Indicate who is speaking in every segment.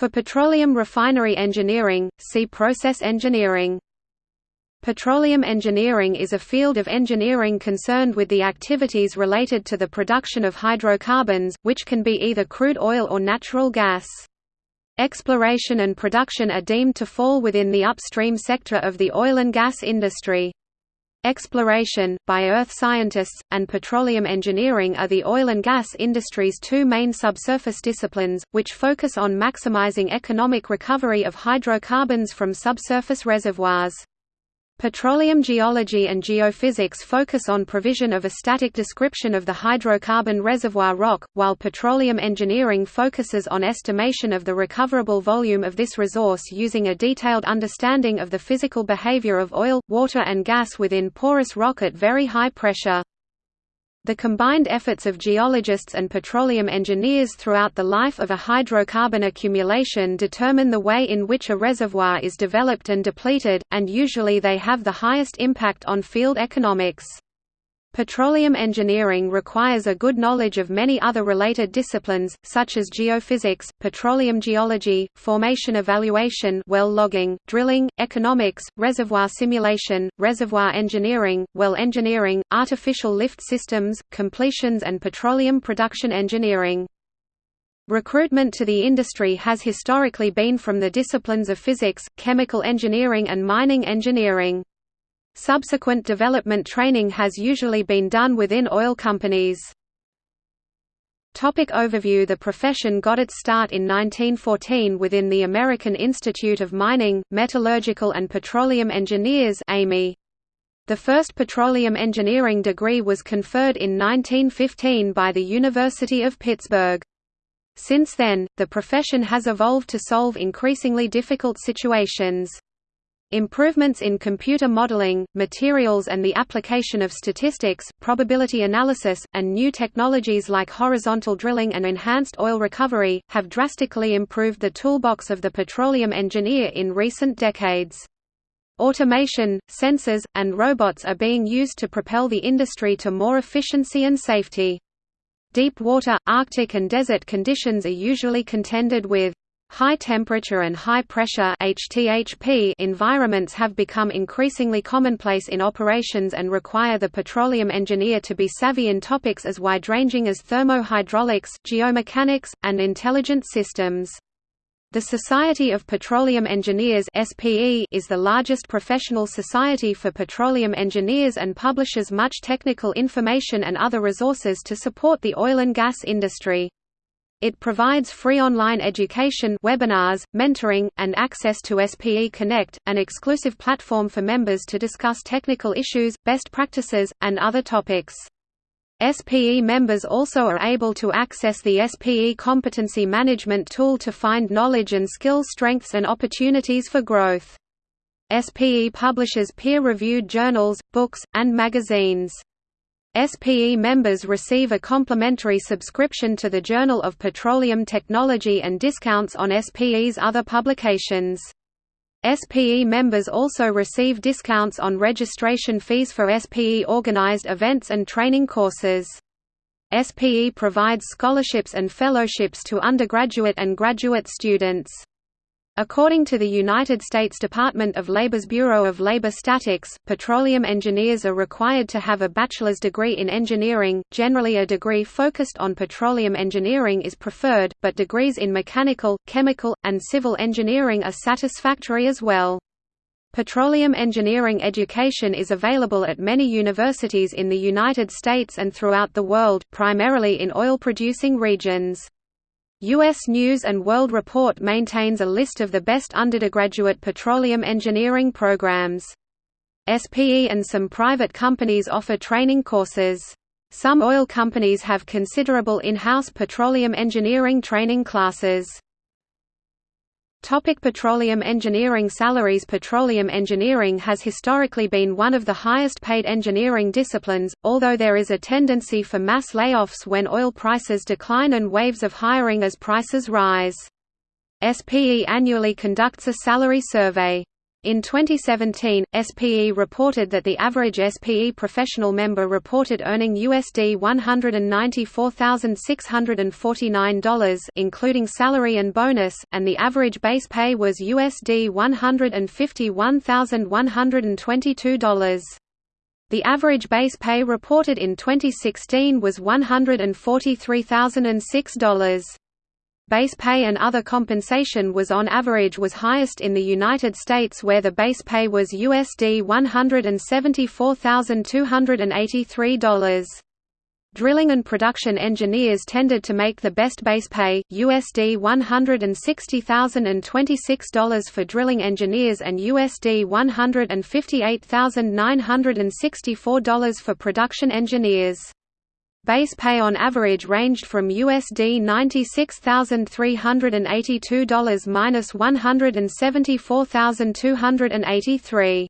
Speaker 1: For petroleum refinery engineering, see process engineering. Petroleum engineering is a field of engineering concerned with the activities related to the production of hydrocarbons, which can be either crude oil or natural gas. Exploration and production are deemed to fall within the upstream sector of the oil and gas industry. Exploration, by earth scientists, and petroleum engineering are the oil and gas industry's two main subsurface disciplines, which focus on maximizing economic recovery of hydrocarbons from subsurface reservoirs. Petroleum geology and geophysics focus on provision of a static description of the hydrocarbon reservoir rock, while petroleum engineering focuses on estimation of the recoverable volume of this resource using a detailed understanding of the physical behavior of oil, water and gas within porous rock at very high pressure. The combined efforts of geologists and petroleum engineers throughout the life of a hydrocarbon accumulation determine the way in which a reservoir is developed and depleted, and usually they have the highest impact on field economics. Petroleum engineering requires a good knowledge of many other related disciplines, such as geophysics, petroleum geology, formation evaluation well logging, drilling, economics, reservoir simulation, reservoir engineering, well engineering, artificial lift systems, completions and petroleum production engineering. Recruitment to the industry has historically been from the disciplines of physics, chemical engineering and mining engineering. Subsequent development training has usually been done within oil companies. Topic overview The profession got its start in 1914 within the American Institute of Mining, Metallurgical and Petroleum Engineers. The first petroleum engineering degree was conferred in 1915 by the University of Pittsburgh. Since then, the profession has evolved to solve increasingly difficult situations. Improvements in computer modeling, materials and the application of statistics, probability analysis, and new technologies like horizontal drilling and enhanced oil recovery, have drastically improved the toolbox of the petroleum engineer in recent decades. Automation, sensors, and robots are being used to propel the industry to more efficiency and safety. Deep water, Arctic and desert conditions are usually contended with. High temperature and high pressure HTHP environments have become increasingly commonplace in operations and require the petroleum engineer to be savvy in topics as wide-ranging as thermohydraulics, geomechanics, and intelligent systems. The Society of Petroleum Engineers SPE is the largest professional society for petroleum engineers and publishes much technical information and other resources to support the oil and gas industry. It provides free online education webinars, mentoring, and access to SPE Connect, an exclusive platform for members to discuss technical issues, best practices, and other topics. SPE members also are able to access the SPE Competency Management tool to find knowledge and skill strengths and opportunities for growth. SPE publishes peer-reviewed journals, books, and magazines. SPE members receive a complimentary subscription to the Journal of Petroleum Technology and discounts on SPE's other publications. SPE members also receive discounts on registration fees for SPE organized events and training courses. SPE provides scholarships and fellowships to undergraduate and graduate students. According to the United States Department of Labor's Bureau of Labor Statistics, petroleum engineers are required to have a bachelor's degree in engineering. Generally, a degree focused on petroleum engineering is preferred, but degrees in mechanical, chemical, and civil engineering are satisfactory as well. Petroleum engineering education is available at many universities in the United States and throughout the world, primarily in oil-producing regions. U.S. News & World Report maintains a list of the best undergraduate petroleum engineering programs. SPE and some private companies offer training courses. Some oil companies have considerable in-house petroleum engineering training classes. Topic petroleum engineering Salaries Petroleum engineering has historically been one of the highest paid engineering disciplines, although there is a tendency for mass layoffs when oil prices decline and waves of hiring as prices rise. SPE annually conducts a salary survey. In 2017, SPE reported that the average SPE professional member reported earning USD $194,649 including salary and bonus, and the average base pay was USD $151,122. The average base pay reported in 2016 was $143,006. Base pay and other compensation was on average was highest in the United States where the base pay was USD $174,283. Drilling and production engineers tended to make the best base pay, USD $160,026 for drilling engineers and USD $158,964 for production engineers. Base pay on average ranged from USD $96,382 minus $174,283.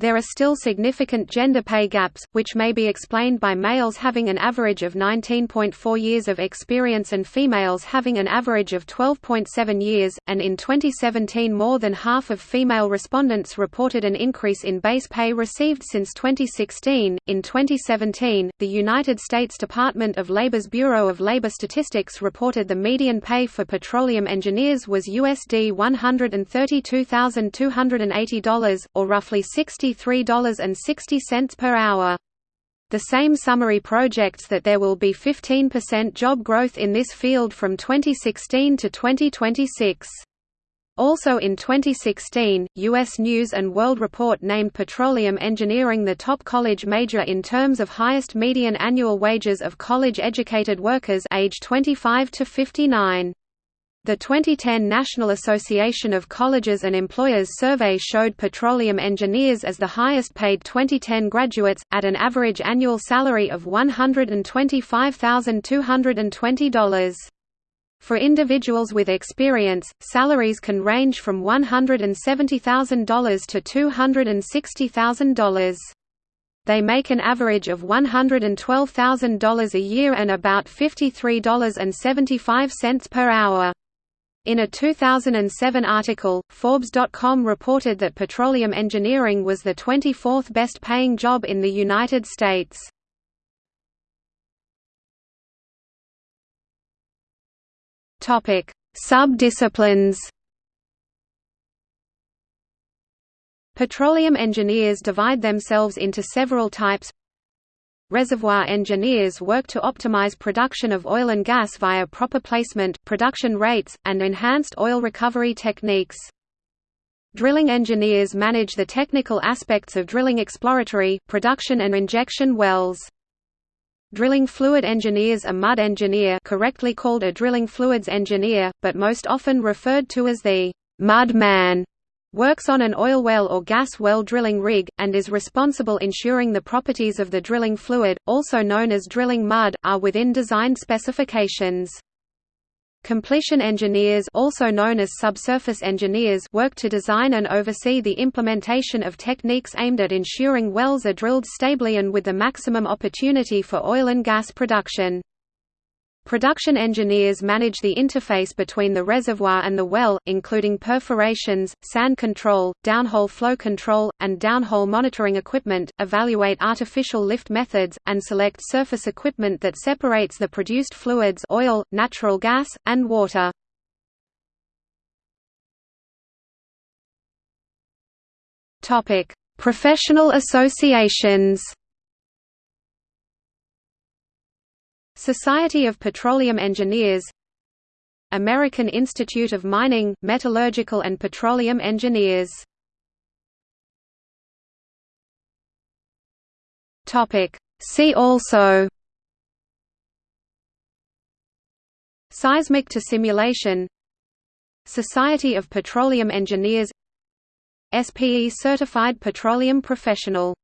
Speaker 1: There are still significant gender pay gaps, which may be explained by males having an average of 19.4 years of experience and females having an average of 12.7 years, and in 2017 more than half of female respondents reported an increase in base pay received since 2016. In 2017, the United States Department of Labor's Bureau of Labor Statistics reported the median pay for petroleum engineers was USD $132,280, or roughly 60 $63.60 per hour. The same summary projects that there will be 15% job growth in this field from 2016 to 2026. Also in 2016, U.S. News & World Report named petroleum engineering the top college major in terms of highest median annual wages of college-educated workers age 25 to 59. The 2010 National Association of Colleges and Employers survey showed petroleum engineers as the highest paid 2010 graduates, at an average annual salary of $125,220. For individuals with experience, salaries can range from $170,000 to $260,000. They make an average of $112,000 a year and about $53.75 per hour. In a 2007 article, Forbes.com reported that petroleum engineering was the 24th best paying job in the United States. Sub-disciplines. Petroleum engineers divide themselves into several types Reservoir engineers work to optimize production of oil and gas via proper placement, production rates, and enhanced oil recovery techniques. Drilling engineers manage the technical aspects of drilling exploratory, production and injection wells. Drilling fluid engineers a mud engineer correctly called a drilling fluids engineer, but most often referred to as the mud man works on an oil well or gas well drilling rig, and is responsible ensuring the properties of the drilling fluid, also known as drilling mud, are within design specifications. Completion engineers also known as subsurface engineers work to design and oversee the implementation of techniques aimed at ensuring wells are drilled stably and with the maximum opportunity for oil and gas production. Production engineers manage the interface between the reservoir and the well, including perforations, sand control, downhole flow control, and downhole monitoring equipment, evaluate artificial lift methods, and select surface equipment that separates the produced fluids oil, natural gas, and water. Professional associations Society of Petroleum Engineers American Institute of Mining, Metallurgical and Petroleum Engineers. See also Seismic to simulation Society of Petroleum Engineers SPE Certified Petroleum Professional